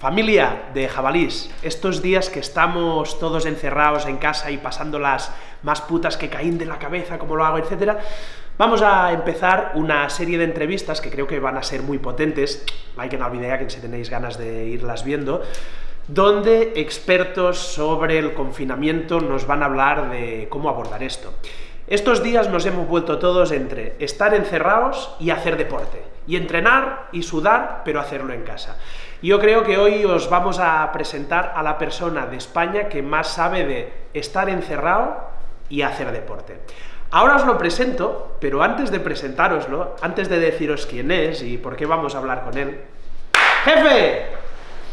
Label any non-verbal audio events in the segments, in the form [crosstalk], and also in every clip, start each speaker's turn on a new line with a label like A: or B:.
A: Familia de jabalís, estos días que estamos todos encerrados en casa y pasando las más putas que caen de la cabeza, como lo hago, etcétera, vamos a empezar una serie de entrevistas que creo que van a ser muy potentes, like en la idea que si tenéis ganas de irlas viendo, donde expertos sobre el confinamiento nos van a hablar de cómo abordar esto. Estos días nos hemos vuelto todos entre estar encerrados y hacer deporte, y entrenar y sudar, pero hacerlo en casa. Yo creo que hoy os vamos a presentar a la persona de España que más sabe de estar encerrado y hacer deporte. Ahora os lo presento, pero antes de presentároslo, antes de deciros quién es y por qué vamos a hablar con él... ¡Jefe!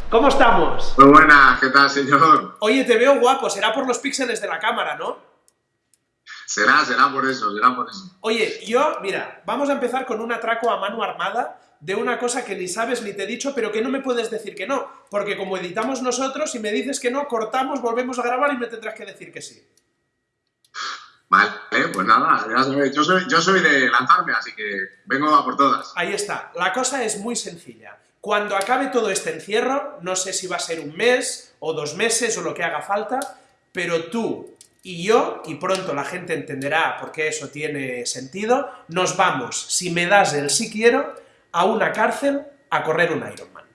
A: ¿Cómo estamos?
B: Muy buena, ¿qué tal, señor?
A: Oye, te veo guapo, será por los píxeles de la cámara, ¿no?
B: Será, será por eso, será por eso.
A: Oye, yo, mira, vamos a empezar con un atraco a mano armada de una cosa que ni sabes ni te he dicho, pero que no me puedes decir que no, porque como editamos nosotros, si me dices que no, cortamos, volvemos a grabar y me tendrás que decir que sí.
B: Vale, pues nada, ya sabes, yo soy, yo soy de lanzarme, así que vengo a por todas.
A: Ahí está, la cosa es muy sencilla. Cuando acabe todo este encierro, no sé si va a ser un mes o dos meses o lo que haga falta, pero tú y yo, y pronto la gente entenderá por qué eso tiene sentido, nos vamos, si me das el sí quiero, a una cárcel a correr un Ironman.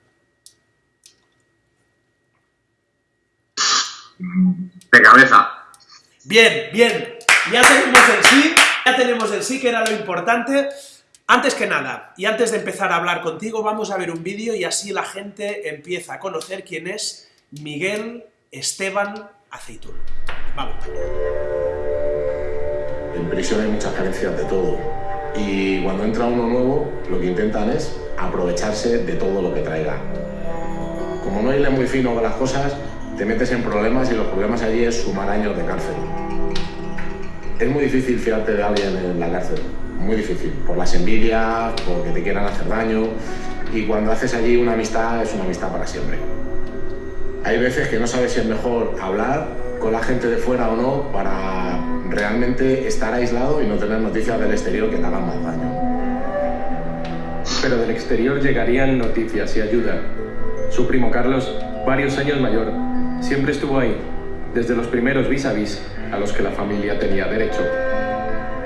B: De cabeza.
A: Bien, bien, ya tenemos el sí, ya tenemos el sí, que era lo importante. Antes que nada, y antes de empezar a hablar contigo, vamos a ver un vídeo y así la gente empieza a conocer quién es Miguel Esteban Aceitún. Vamos
C: En prisión hay muchas carencias de todo. Y cuando entra uno nuevo, lo que intentan es aprovecharse de todo lo que traiga. Como no hay muy fino con las cosas, te metes en problemas y los problemas allí es sumar años de cárcel. Es muy difícil fiarte de alguien en la cárcel, muy difícil, por las envidias, porque te quieran hacer daño, y cuando haces allí una amistad es una amistad para siempre. Hay veces que no sabes si es mejor hablar con la gente de fuera o no para realmente estar aislado y no tener noticias del exterior que te hagan más daño.
D: Pero del exterior llegarían noticias y ayuda. Su primo Carlos, varios años mayor, siempre estuvo ahí, desde los primeros vis a vis a los que la familia tenía derecho.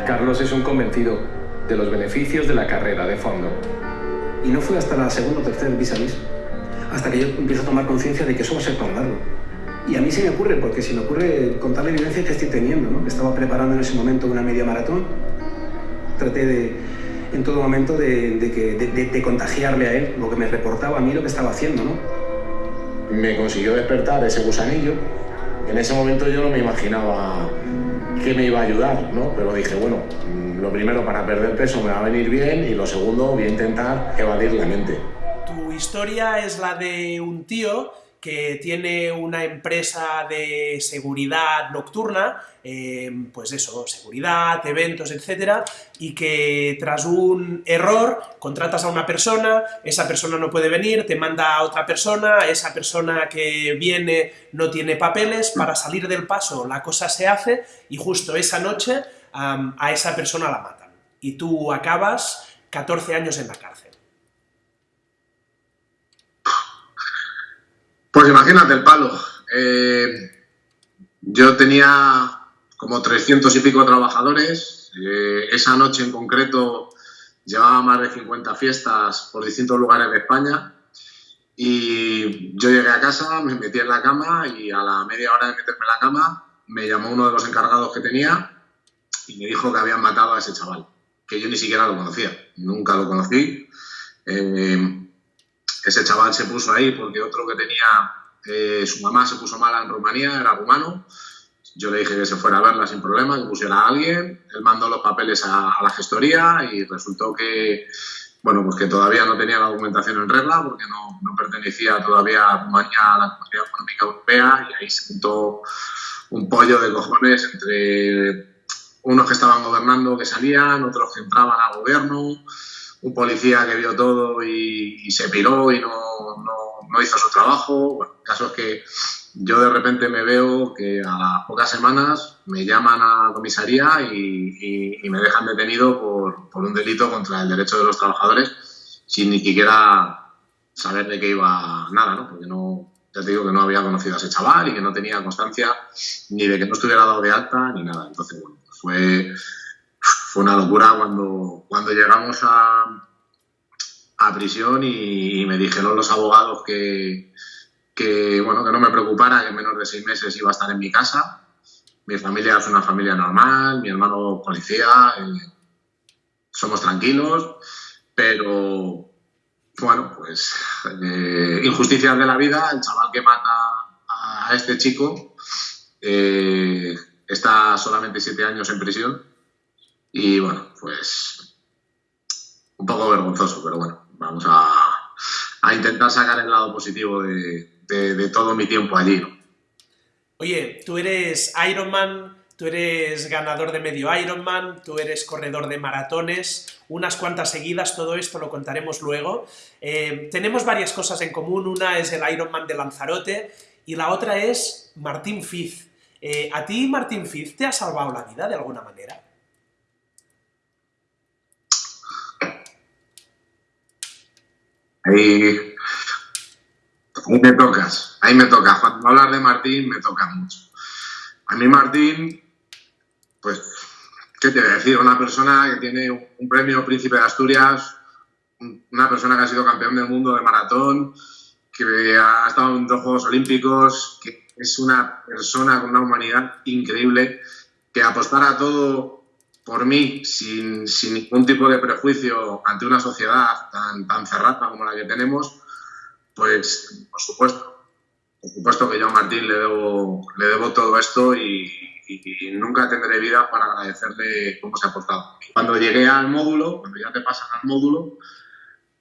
D: Carlos es un convencido de los beneficios de la carrera de fondo.
E: Y no fue hasta la segunda o tercera vis a vis, hasta que yo empiezo a tomar conciencia de que eso va a ser tan largo. Y a mí se me ocurre, porque se me ocurre contar la evidencia que estoy teniendo, ¿no? Estaba preparando en ese momento una media maratón, traté de, en todo momento de, de, de, contagiarle a él lo que me reportaba a mí lo que estaba haciendo, ¿no?
C: Me consiguió despertar ese gusanillo. En ese momento yo no me imaginaba que me iba a ayudar, ¿no? Pero dije, bueno, lo primero para perder peso me va a venir bien y lo segundo voy a intentar evadir la mente.
A: Tu historia es la de un tío que tiene una empresa de seguridad nocturna, eh, pues eso, seguridad, eventos, etcétera, y que tras un error contratas a una persona, esa persona no puede venir, te manda a otra persona, esa persona que viene no tiene papeles, para salir del paso la cosa se hace, y justo esa noche a esa persona la matan. Y tú acabas 14 años en la cárcel.
B: Pues imagínate el palo. Eh, yo tenía como 300 y pico trabajadores. Eh, esa noche en concreto llevaba más de 50 fiestas por distintos lugares de España. Y yo llegué a casa, me metí en la cama y a la media hora de meterme en la cama me llamó uno de los encargados que tenía y me dijo que habían matado a ese chaval, que yo ni siquiera lo conocía, nunca lo conocí. Eh, ese chaval se puso ahí porque otro que tenía, eh, su mamá se puso mala en Rumanía, era rumano. Yo le dije que se fuera a verla sin problema, que pusiera a alguien. Él mandó los papeles a, la gestoría y resultó que, bueno, pues que todavía no tenía la documentación en regla porque no, no pertenecía todavía a Rumanía a la Comunidad Económica Europea y ahí se juntó un pollo de cojones entre unos que estaban gobernando que salían, otros que entraban al gobierno, un policía que vio todo y, se piró y no, no, hizo su trabajo. Bueno, caso es que yo de repente me veo que a las pocas semanas me llaman a comisaría y, me dejan detenido por, por, un delito contra el derecho de los trabajadores sin ni siquiera saber de qué iba nada, ¿no? Porque no, ya te digo que no había conocido a ese chaval y que no tenía constancia ni de que no estuviera dado de alta ni nada. Entonces, bueno, fue, fue una locura cuando, cuando llegamos a, prisión y, me dijeron los abogados que, que, bueno, que no me preocupara, que en menos de seis meses iba a estar en mi casa. Mi familia es una familia normal, mi hermano policía, eh, somos tranquilos, pero bueno, pues eh, injusticias de la vida, el chaval que mata a este chico eh, está solamente siete años en prisión y bueno, pues un poco vergonzoso, pero bueno, vamos a, a intentar sacar el lado positivo de, de, todo mi tiempo allí.
A: Oye, tú eres Ironman, tú eres ganador de medio Ironman, tú eres corredor de maratones, unas cuantas seguidas, todo esto lo contaremos luego. Eh, tenemos varias cosas en común, una es el Ironman de Lanzarote y la otra es Martín Fiz. Eh, ¿A ti Martín Fiz te ha salvado la vida de alguna manera?
B: Ahí, me tocas, ahí me toca. Cuando hablas de Martín, me toca mucho. A mí Martín, pues, ¿qué te voy a decir? Una persona que tiene un premio Príncipe de Asturias, una persona que ha sido campeón del mundo de maratón, que ha estado en dos Juegos Olímpicos, que es una persona con una humanidad increíble, que apostara a todo por mí, sin, ningún tipo de prejuicio ante una sociedad tan, tan cerrada como la que tenemos, pues por supuesto, por supuesto que yo a Martín le debo, le debo todo esto y, nunca tendré vida para agradecerle cómo se ha portado. Cuando llegué al módulo, cuando ya te pasan al módulo,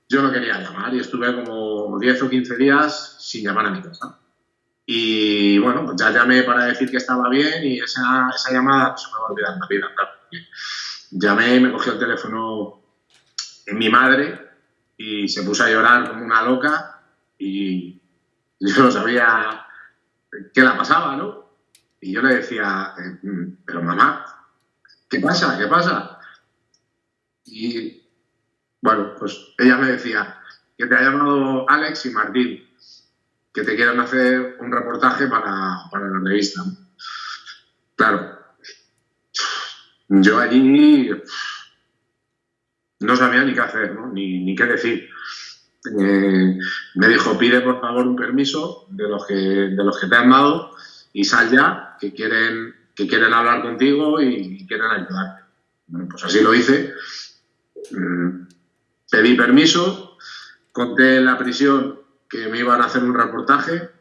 B: yo no quería llamar y estuve como 10 o 15 días sin llamar a mi casa. Y bueno, pues ya llamé para decir que estaba bien y esa, esa llamada se me va a olvidar en la vida. Llamé, me cogió el teléfono mi madre y se puso a llorar como una loca y [laughs] yo no sabía qué la pasaba, ¿no? Y yo le decía, eh, pero mamá, ¿qué pasa? ¿Qué pasa? Y bueno, pues ella me decía que te ha llamado Alex y Martín, que te quieren hacer un reportaje para, para la revista. Claro, yo allí no sabía ni qué hacer, ni, qué decir. Eh, me dijo, pide por favor un permiso de los que, de los que te han dado y sal ya, que quieren, que quieren hablar contigo y, quieren ayudarte. Bueno, pues así lo hice. Mm, pedí permiso, conté en la prisión que me iban a hacer un reportaje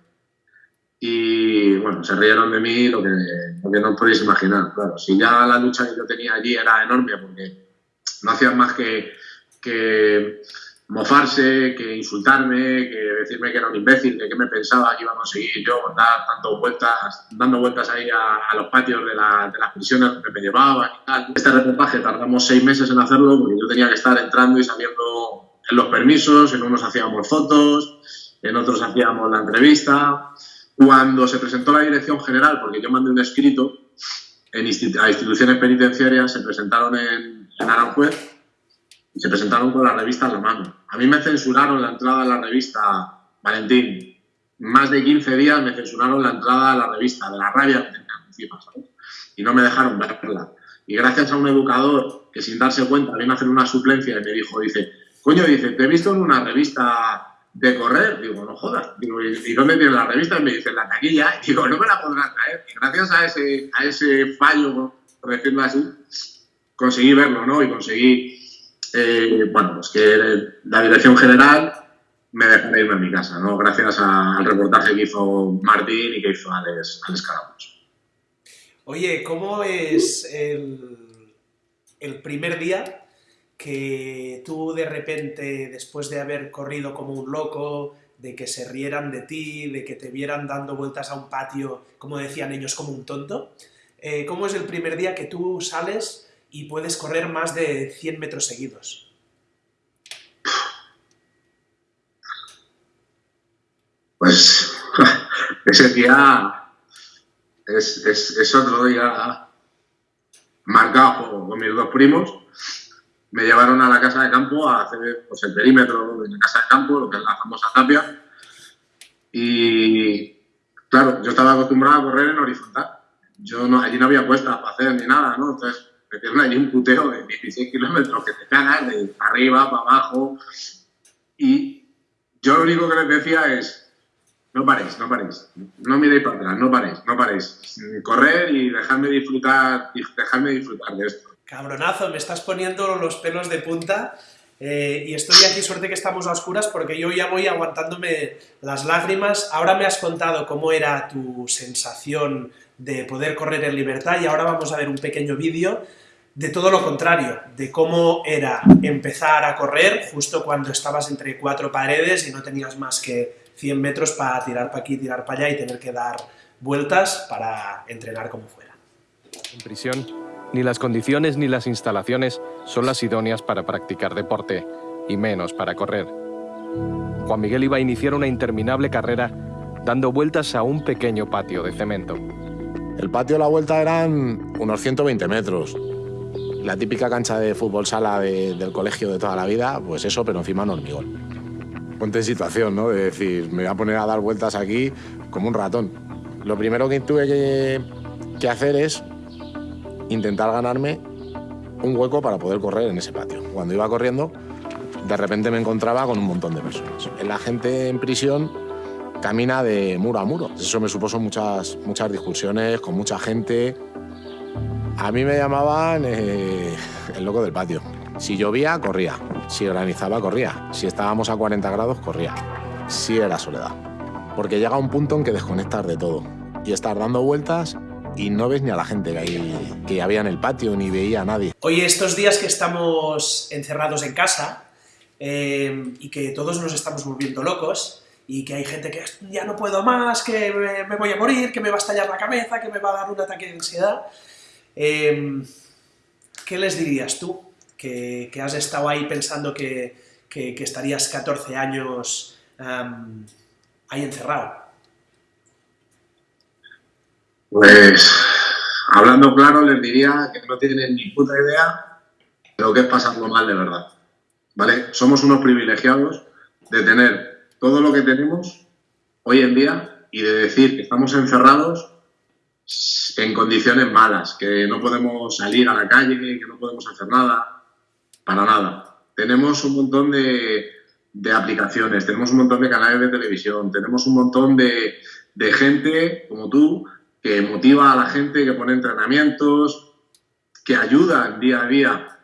B: y bueno, se rieron de mí lo que, no podéis imaginar. Claro, si ya la lucha que yo tenía allí era enorme porque no hacían más que, que mofarse, que insultarme, que decirme que era un imbécil, que qué me pensaba que iba a conseguir yo dar tanto vueltas, dando vueltas ahí a, los patios de, la, de, las prisiones donde me llevaban y tal. Este reportaje tardamos seis meses en hacerlo porque yo tenía que estar entrando y saliendo en los permisos, en unos hacíamos fotos, en otros hacíamos la entrevista. Cuando se presentó la dirección general, porque yo mandé un escrito a instituciones penitenciarias, se presentaron en, Aranjuez y se presentaron con la revista en la mano. A mí me censuraron la entrada a la revista, Valentín. Más de 15 días me censuraron la entrada a la revista, de la rabia que tenía. Y no me dejaron verla. Y gracias a un educador que sin darse cuenta vino a hacer una suplencia y me dijo, dice, coño, dice, te he visto en una revista de correr. Digo, no jodas. Digo, ¿y dónde tiene la revista? Y me dice, la taquilla. Y [laughs] digo, no me la podrán traer. Y gracias a ese, a ese fallo, por decirlo así, conseguí verlo, ¿no? Y conseguí, eh, bueno, pues que la dirección general me dejara irme a mi casa, ¿no? Gracias al reportaje que hizo Martín y que hizo Alex, Alex
A: Oye, ¿cómo es el, el primer día que tú de repente, después de haber corrido como un loco, de que se rieran de ti, de que te vieran dando vueltas a un patio, como decían ellos, como un tonto, eh, ¿cómo es el primer día que tú sales y puedes correr más de 100 metros seguidos?
B: Pues [laughs] ese día es, es, es otro día marcado con mis dos primos me llevaron a la casa de campo a hacer pues, el perímetro de la casa de campo, lo que es la famosa tapia. Y claro, yo estaba acostumbrado a correr en horizontal. Yo no, allí no había puestas para hacer ni nada, ¿no? Entonces me dieron allí un puteo de 16 kilómetros que te cagas de arriba para abajo. Y yo lo único que les decía es, no paréis, no paréis, no miréis para atrás, no paréis, no paréis. Correr y dejadme disfrutar, dejadme disfrutar de esto.
A: Cabronazo, me estás poniendo los pelos de punta eh, y estoy aquí, suerte que estamos a oscuras, porque yo ya voy aguantándome las lágrimas. Ahora me has contado cómo era tu sensación de poder correr en libertad y ahora vamos a ver un pequeño vídeo de todo lo contrario, de cómo era empezar a correr justo cuando estabas entre cuatro paredes y no tenías más que 100 metros para tirar para aquí, tirar para allá y tener que dar vueltas para entrenar como fuera.
D: En prisión, ni las condiciones ni las instalaciones son las idóneas para practicar deporte, y menos para correr. Juan Miguel iba a iniciar una interminable carrera dando vueltas a un pequeño patio de cemento.
C: El patio a la vuelta eran unos 120 metros. La típica cancha de fútbol sala del colegio de toda la vida, pues eso, pero encima en hormigón. Ponte en situación, ¿no? De decir, me voy a poner a dar vueltas aquí como un ratón. Lo primero que tuve que, que hacer es intentar ganarme un hueco para poder correr en ese patio. Cuando iba corriendo, de repente me encontraba con un montón de personas. La gente en prisión camina de muro a muro. Eso me supuso muchas, muchas discusiones con mucha gente. A mí me llamaban eh, el loco del patio. Si llovía, corría. Si granizaba, corría. Si estábamos a 40 grados, corría. Sí era soledad. Porque llega un punto en que desconectas de todo y estar dando vueltas y no ves ni a la gente que, que había en el patio, ni veía a nadie.
A: Oye, estos días que estamos encerrados en casa eh, y que todos nos estamos volviendo locos y que hay gente que ya no puedo más, que me, voy a morir, que me va a estallar la cabeza, que me va a dar un ataque de ansiedad, eh, ¿qué les dirías tú? Que, has estado ahí pensando que, estarías 14 años ahí encerrado.
B: Pues hablando claro, les diría que no tienen ni puta idea de lo que es pasarlo mal de verdad. ¿Vale? Somos unos privilegiados de tener todo lo que tenemos hoy en día y de decir que estamos encerrados en condiciones malas, que no podemos salir a la calle, que no podemos hacer nada, para nada. Tenemos un montón de, de aplicaciones, tenemos un montón de canales de televisión, tenemos un montón de, de gente como tú que motiva a la gente, que pone entrenamientos, que ayuda día a día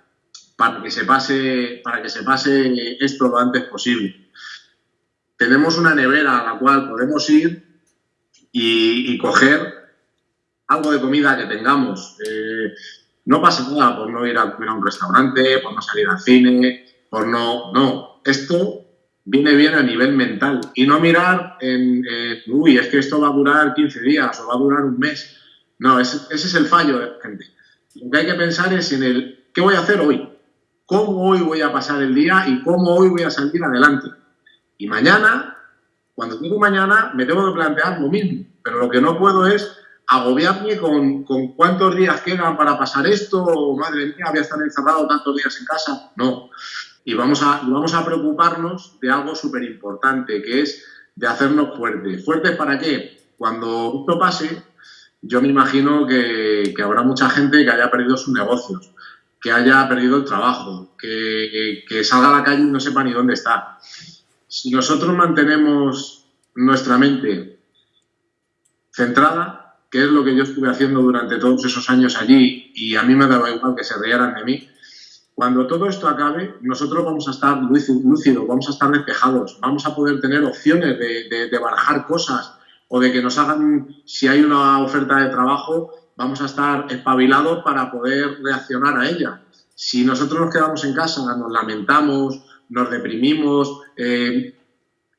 B: para que se pase, para que se pase esto lo antes posible. Tenemos una nevera a la cual podemos ir y, coger algo de comida que tengamos. Eh, no pasa nada por no ir a comer a un restaurante, por no salir al cine, por no... No, esto viene bien a nivel mental y no mirar en, uy, es que esto va a durar 15 días o va a durar un mes. No, ese, ese, es el fallo de la gente. Lo que hay que pensar es en el, ¿qué voy a hacer hoy? ¿Cómo hoy voy a pasar el día y cómo hoy voy a salir adelante? Y mañana, cuando digo mañana, me tengo que plantear lo mismo, pero lo que no puedo es agobiarme con, con cuántos días quedan para pasar esto, o madre mía, voy a estar encerrado tantos días en casa. No, y vamos a, vamos a preocuparnos de algo súper importante, que es de hacernos fuertes. ¿Fuertes para qué? Cuando esto pase, yo me imagino que, habrá mucha gente que haya perdido sus negocios, que haya perdido el trabajo, que, que salga a la calle y no sepa ni dónde está. Si nosotros mantenemos nuestra mente centrada, que es lo que yo estuve haciendo durante todos esos años allí, y a mí me daba igual que se rieran de mí, cuando todo esto acabe, nosotros vamos a estar lúcidos, vamos a estar despejados, vamos a poder tener opciones de, de, barajar cosas o de que nos hagan, si hay una oferta de trabajo, vamos a estar espabilados para poder reaccionar a ella. Si nosotros nos quedamos en casa, nos lamentamos, nos deprimimos, eh,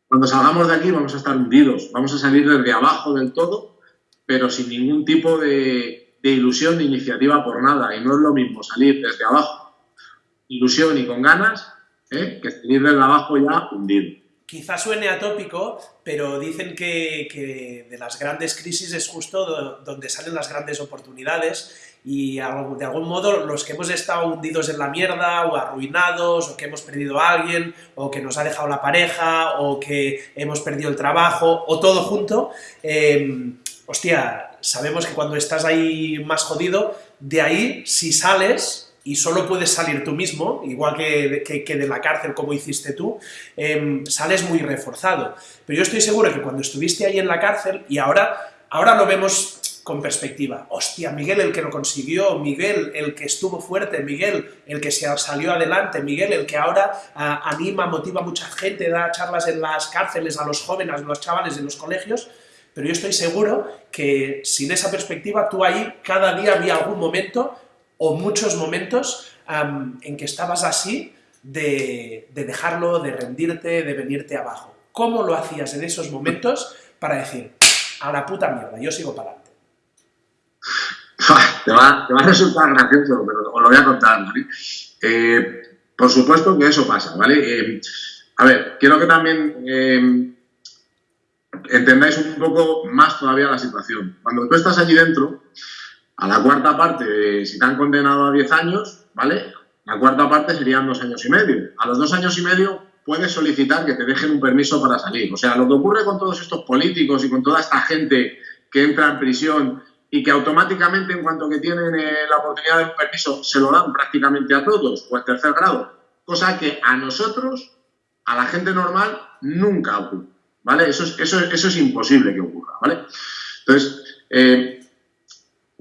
B: cuando salgamos de aquí vamos a estar hundidos, vamos a salir desde abajo del todo, pero sin ningún tipo de, de ilusión de iniciativa por nada. Y no es lo mismo salir desde abajo ilusión y con ganas, ¿eh? que salir desde abajo ya hundido.
A: quizás suene atópico, pero dicen que, de las grandes crisis es justo donde salen las grandes oportunidades y de algún modo los que hemos estado hundidos en la mierda o arruinados o que hemos perdido a alguien o que nos ha dejado la pareja o que hemos perdido el trabajo o todo junto, em, hostia, sabemos que cuando estás ahí más jodido, de ahí si sales y solo puedes salir tú mismo, igual que, que, de la cárcel como hiciste tú, em, sales muy reforzado. Pero yo estoy seguro que cuando estuviste ahí en la cárcel, y ahora, ahora lo vemos con perspectiva, hostia, Miguel el que lo consiguió, Miguel el que estuvo fuerte, Miguel el que se salió adelante, Miguel el que ahora anima, motiva a mucha gente, da charlas en las cárceles a los jóvenes, a los chavales de los colegios, pero yo estoy seguro que sin esa perspectiva tú ahí cada día había algún momento o muchos momentos en que estabas así de, dejarlo, de rendirte, de venirte abajo. ¿Cómo lo hacías en esos momentos para decir, a la puta mierda, yo sigo para adelante? [laughs]
B: Te va, a resultar gracioso, pero os lo voy a contar, ¿vale? Eh, por supuesto que eso pasa, ¿vale? Eh, a ver, quiero que también eh, entendáis un poco más todavía la situación. Cuando tú estás allí dentro, a la cuarta parte, si te han condenado a 10 años, ¿vale? La cuarta parte serían dos años y medio. A los dos años y medio puedes solicitar que te dejen un permiso para salir. O sea, lo que ocurre con todos estos políticos y con toda esta gente que entra en prisión y que automáticamente en cuanto que tienen eh, la oportunidad de un permiso se lo dan prácticamente a todos o al tercer grado, cosa que a nosotros, a la gente normal, nunca ocurre. ¿vale? Eso es, eso, eso es imposible que ocurra, ¿vale? Entonces, eh,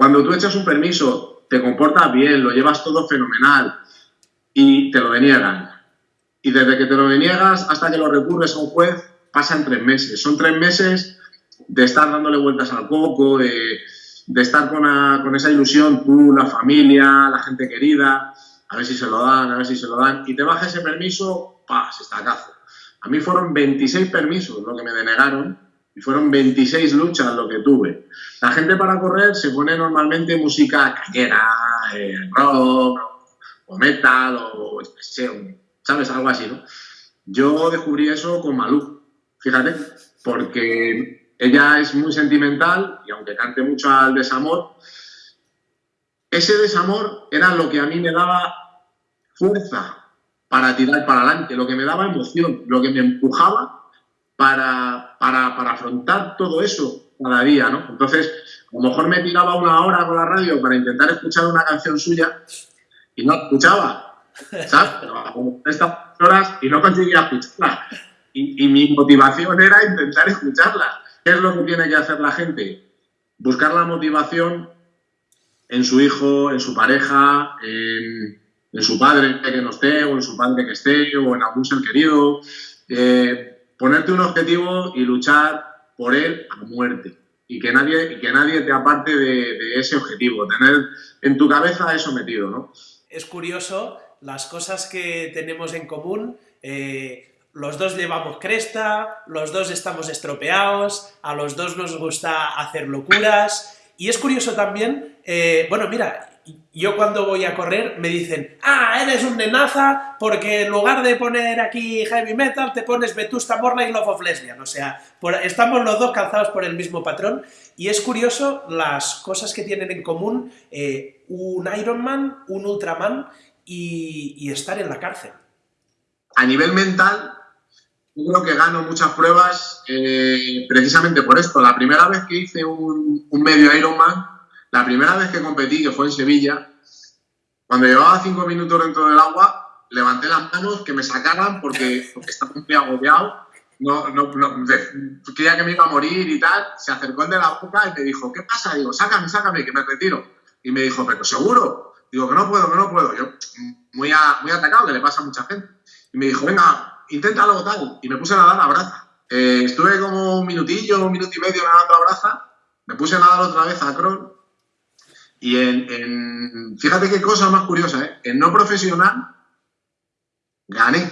B: cuando tú echas un permiso, te comportas bien, lo llevas todo fenomenal y te lo deniegan. Y desde que te lo deniegas hasta que lo recurres a un juez, pasan tres meses. Son tres meses de estar dándole vueltas al coco, de, estar con, con, esa ilusión, tú, la familia, la gente querida, a ver si se lo dan, a ver si se lo dan, y te baja ese permiso, ¡pa! se estacazo. A mí fueron 26 permisos lo que me denegaron y fueron 26 luchas lo que tuve. La gente para correr se pone normalmente música callera, eh, rock o metal o ¿sabes? Algo así, ¿no? Yo descubrí eso con Malú, fíjate, porque ella es muy sentimental y aunque cante mucho al desamor, ese desamor era lo que a mí me daba fuerza para tirar para adelante, lo que me daba emoción, lo que me empujaba para, para, afrontar todo eso cada día, ¿no? Entonces, a lo mejor me tiraba una hora con la radio para intentar escuchar una canción suya y no escuchaba, ¿sabes? estas horas y no conseguía escucharla. Y, mi motivación era intentar escucharla. ¿Qué es lo que tiene que hacer la gente? Buscar la motivación en su hijo, en su pareja, en, en su padre que no esté, o en su padre que esté, o en algún ser querido. Eh, ponerte un objetivo y luchar por él a muerte. Y que nadie, que nadie te aparte de, ese objetivo, tener en tu cabeza eso metido, ¿no?
A: Es curioso las cosas que tenemos en común. Eh, los dos llevamos cresta, los dos estamos estropeados, a los dos nos gusta hacer locuras. Y es curioso también, eh, bueno, mira, yo cuando voy a correr me dicen, ah, eres un nenaza porque en lugar de poner aquí heavy metal te pones Vetusta Morla y Love of Lesbian. O sea, estamos los dos calzados por el mismo patrón y es curioso las cosas que tienen en común eh, un Ironman, un Ultraman y, estar en la cárcel.
B: A nivel mental, creo que gano muchas pruebas eh, precisamente por esto. La primera vez que hice un, un medio Ironman, la primera vez que competí, que fue en Sevilla, cuando llevaba cinco minutos dentro del agua, levanté las manos que me sacaran porque, estaba muy agobiado. No, no, creía que me iba a morir y tal. Se acercó el de la boca y me dijo, ¿qué pasa? Digo, sácame, sácame, que me retiro. Y me dijo, pero seguro. Digo, que no puedo, que no puedo. Yo, muy, muy atacado, que le pasa a mucha gente. Y me dijo, venga, inténtalo tal. Y me puse a nadar a braza. Eh, estuve como un minutillo, un minuto y medio nadando a braza. Me puse a nadar otra vez a crawl y en, fíjate qué cosa más curiosa, ¿eh? En no profesional, gané.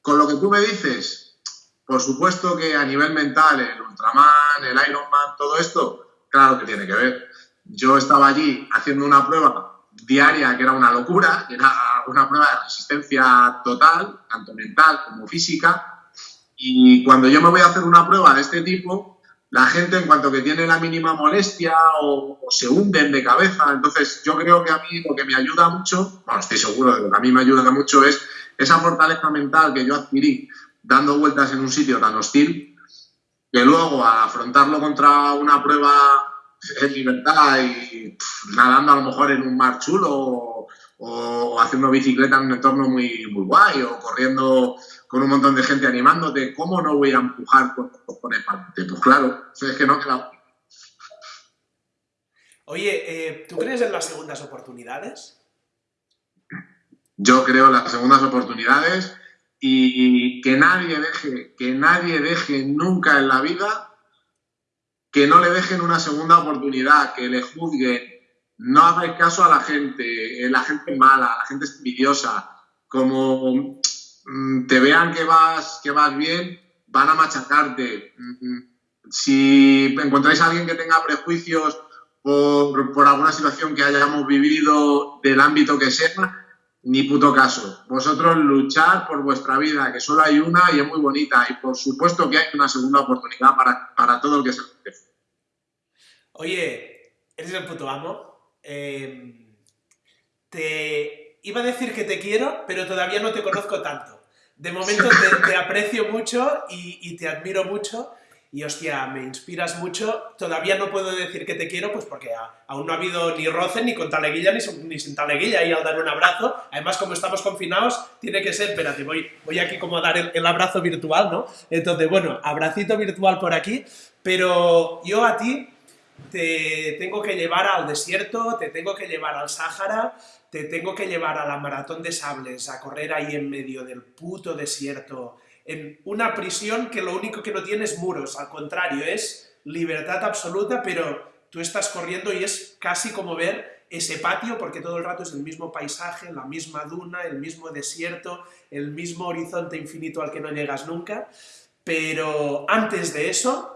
B: Con lo que tú me dices, por supuesto que a nivel mental, el Ultraman, el Ironman, todo esto, claro que tiene que ver. Yo estaba allí haciendo una prueba diaria que era una locura, que era una prueba de resistencia total, tanto mental como física, y cuando yo me voy a hacer una prueba de este tipo, la gente en cuanto que tiene la mínima molestia o, se hunden de cabeza, entonces yo creo que a mí lo que me ayuda mucho, bueno, estoy seguro de que a mí me ayuda mucho es esa fortaleza mental que yo adquirí dando vueltas en un sitio tan hostil, que luego a afrontarlo contra una prueba en libertad y nadando a lo mejor en un mar chulo o, haciendo bicicleta en un entorno muy guay o corriendo con un montón de gente animándote, ¿cómo no voy a empujar con cojones para Pues claro, es que no queda...
A: Oye, eh, ¿tú crees en las segundas oportunidades?
B: Yo creo en las segundas oportunidades y que nadie deje, que nadie deje nunca en la vida que no le dejen una segunda oportunidad, que le juzguen. No hagáis caso a la gente, eh, la gente mala, la gente envidiosa. Como te vean que vas, que vas bien, van a machacarte. Mm, si encontráis a alguien que tenga prejuicios por, por alguna situación que hayamos vivido del ámbito que sea, ni puto caso. Vosotros luchar por vuestra vida, que solo hay una y es muy bonita. Y por supuesto que hay una segunda oportunidad para, para todo el que se merece.
A: Oye, eres el puto amo. Em, te iba a decir que te quiero, pero todavía no te conozco tanto. De momento [laughs] te, aprecio mucho y, y te admiro mucho y hostia, me inspiras mucho. Todavía no puedo decir que te quiero, pues porque aún no ha habido ni roce, ni con taleguilla, ni, ni sin taleguilla, y al dar un abrazo. Además, como estamos confinados, tiene que ser, espérate, voy, voy aquí como a dar el, abrazo virtual, ¿no? Entonces, bueno, abracito virtual por aquí, pero yo a ti te tengo que llevar al desierto, te tengo que llevar al Sáhara, te tengo que llevar a la maratón de sables, a correr ahí en medio del puto desierto, en una prisión que lo único que no tiene es muros, al contrario, es libertad absoluta, pero tú estás corriendo y es casi como ver ese patio, porque todo el rato es el mismo paisaje, la misma duna, el mismo desierto, el mismo horizonte infinito al que no llegas nunca, pero antes de eso,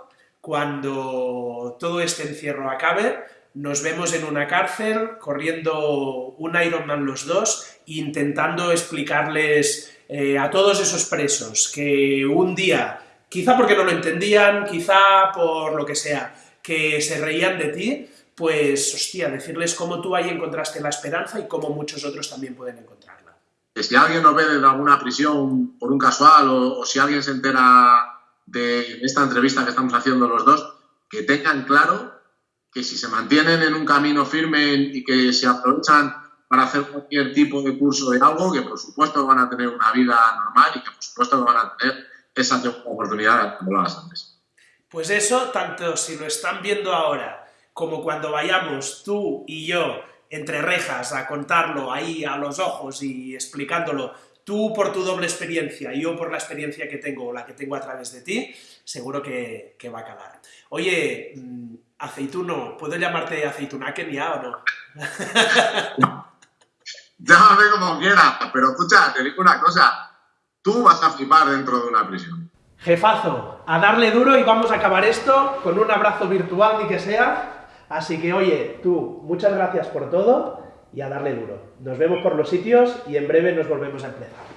A: cuando todo este encierro acabe, nos vemos en una cárcel, corriendo un Ironman los dos, intentando explicarles eh, a todos esos presos que un día, quizá porque no lo entendían, quizá por lo que sea, que se reían de ti, pues, hostia, decirles cómo tú ahí encontraste la esperanza y cómo muchos otros también pueden encontrarla.
B: Si alguien nos ve en alguna prisión por un casual o si alguien se entera de esta entrevista que estamos haciendo los dos, que tengan claro que si se mantienen en un camino firme y que se aprovechan para hacer cualquier tipo de curso de algo, que por supuesto van a tener una vida normal y que por supuesto van a tener esa oportunidad como lo antes.
A: Pues eso, tanto si lo están viendo ahora como cuando vayamos tú y yo entre rejas a contarlo ahí a los ojos y explicándolo, tú por tu doble experiencia y yo por la experiencia que tengo o la que tengo a través de ti, seguro que, que va a calar. Oye, mm, aceituno, ¿puedo llamarte aceitunaken ya o no? [laughs]
B: Llámame como quieras, pero escucha, te digo una cosa, tú vas a flipar dentro de una prisión.
A: Jefazo, a darle duro y vamos a acabar esto con un abrazo virtual ni que sea. Así que oye, tú, muchas gracias por todo y a darle duro. Nos vemos por los sitios y en breve nos volvemos a empezar.